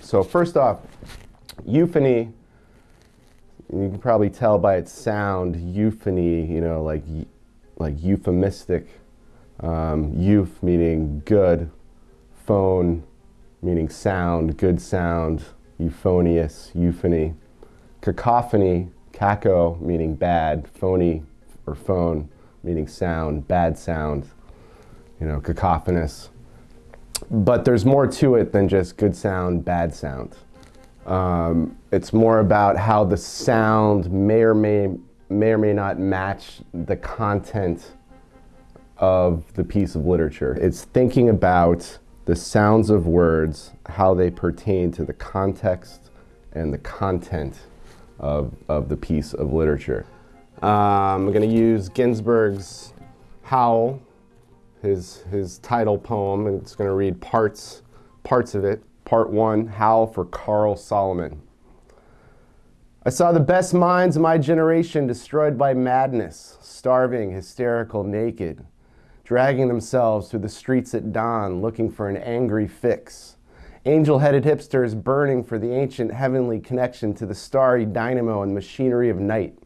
So first off, euphony, you can probably tell by its sound, euphony, you know, like, like euphemistic, um, euph meaning good, phone meaning sound, good sound, euphonious, euphony. Cacophony, caco meaning bad, phony or phone meaning sound, bad sound, you know, cacophonous. But there's more to it than just good sound, bad sound. Um, it's more about how the sound may or may, may or may not match the content of the piece of literature. It's thinking about the sounds of words, how they pertain to the context and the content of, of the piece of literature. Um, I'm going to use Ginsberg's Howl, his, his title poem, and it's going to read parts, parts of it. Part one, Howl for Carl Solomon. I saw the best minds of my generation destroyed by madness, starving, hysterical, naked, dragging themselves through the streets at dawn looking for an angry fix. Angel-headed hipsters burning for the ancient heavenly connection to the starry dynamo and machinery of night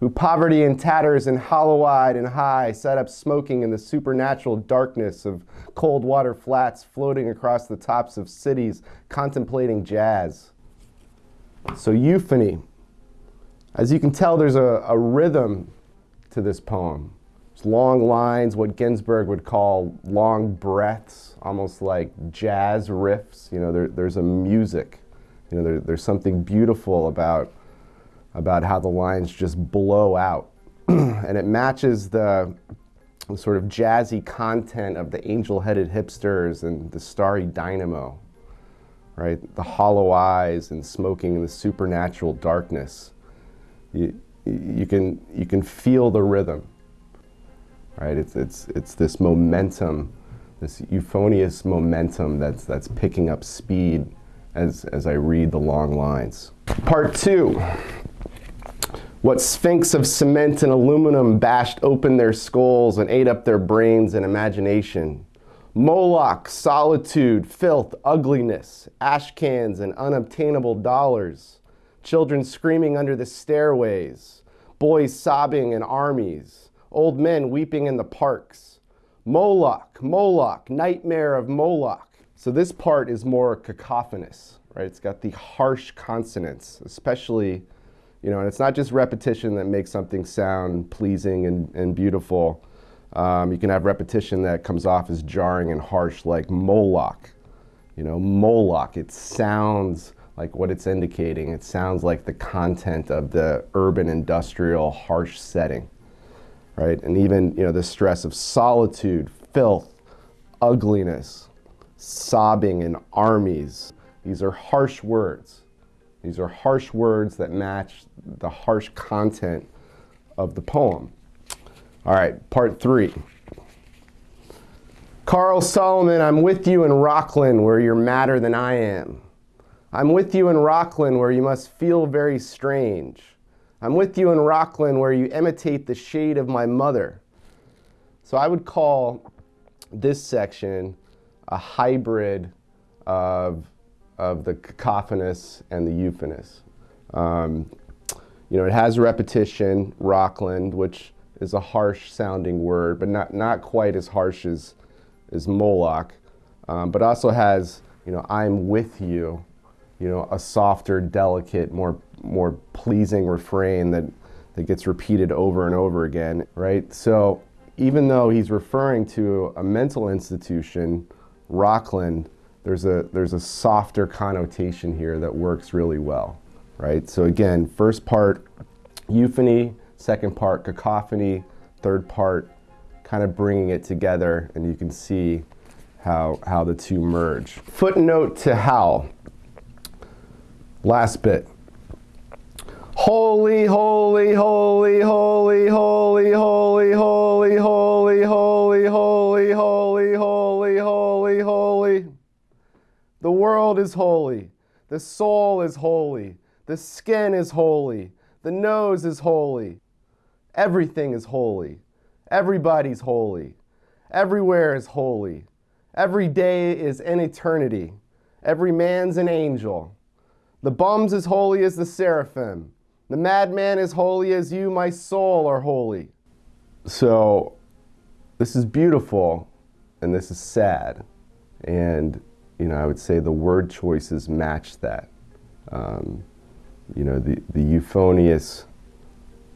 who poverty and tatters and hollow-eyed and high sat up smoking in the supernatural darkness of cold water flats floating across the tops of cities contemplating jazz. So euphony. As you can tell, there's a, a rhythm to this poem. It's long lines, what Ginsberg would call long breaths, almost like jazz riffs. You know, there, there's a music. You know, there, there's something beautiful about about how the lines just blow out. and it matches the sort of jazzy content of the angel-headed hipsters and the starry dynamo, right? The hollow eyes and smoking in the supernatural darkness. You, you, can, you can feel the rhythm, right? It's, it's, it's this momentum, this euphonious momentum that's, that's picking up speed as, as I read the long lines. Part two. What sphinx of cement and aluminum bashed open their skulls and ate up their brains and imagination? Moloch, solitude, filth, ugliness, ash cans and unobtainable dollars, children screaming under the stairways, boys sobbing in armies, old men weeping in the parks. Moloch, Moloch, nightmare of Moloch. So this part is more cacophonous, right? It's got the harsh consonants, especially you know, and it's not just repetition that makes something sound pleasing and, and beautiful. Um, you can have repetition that comes off as jarring and harsh, like Moloch. You know, Moloch, it sounds like what it's indicating. It sounds like the content of the urban industrial harsh setting, right? And even, you know, the stress of solitude, filth, ugliness, sobbing in armies. These are harsh words. These are harsh words that match the harsh content of the poem. All right, part three. Carl Solomon, I'm with you in Rockland where you're madder than I am. I'm with you in Rockland where you must feel very strange. I'm with you in Rockland where you imitate the shade of my mother. So I would call this section a hybrid of of the cacophonous and the euphonous. Um, you know, it has repetition, Rockland, which is a harsh sounding word, but not, not quite as harsh as, as Moloch, um, but also has, you know, I'm with you, you know, a softer, delicate, more, more pleasing refrain that, that gets repeated over and over again, right? So even though he's referring to a mental institution, Rockland, there's a, there's a softer connotation here that works really well, right? So again, first part, euphony, second part, cacophony, third part, kind of bringing it together and you can see how, how the two merge. Footnote to Howl. Last bit. Holy, holy, holy, holy, holy, holy, holy, holy, holy, holy, The world is holy. The soul is holy. The skin is holy. The nose is holy. Everything is holy. Everybody's holy. Everywhere is holy. Every day is an eternity. every man's an angel. The bum's as holy as the seraphim. The madman as holy as you, my soul, are holy. So, this is beautiful and this is sad. And, you know, I would say the word choices match that. Um, you know, the, the euphonious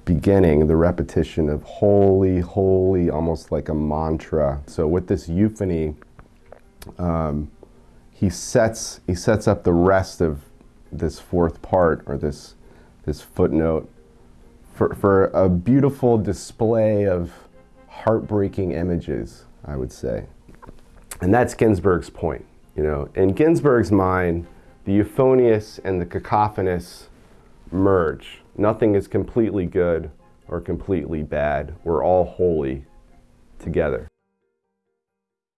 beginning, the repetition of holy, holy, almost like a mantra. So with this euphony, um, he sets he sets up the rest of this fourth part or this this footnote for, for a beautiful display of heartbreaking images, I would say. And that's Ginsberg's point. You know, in Ginsberg's mind, the euphonious and the cacophonous merge. Nothing is completely good or completely bad. We're all holy together.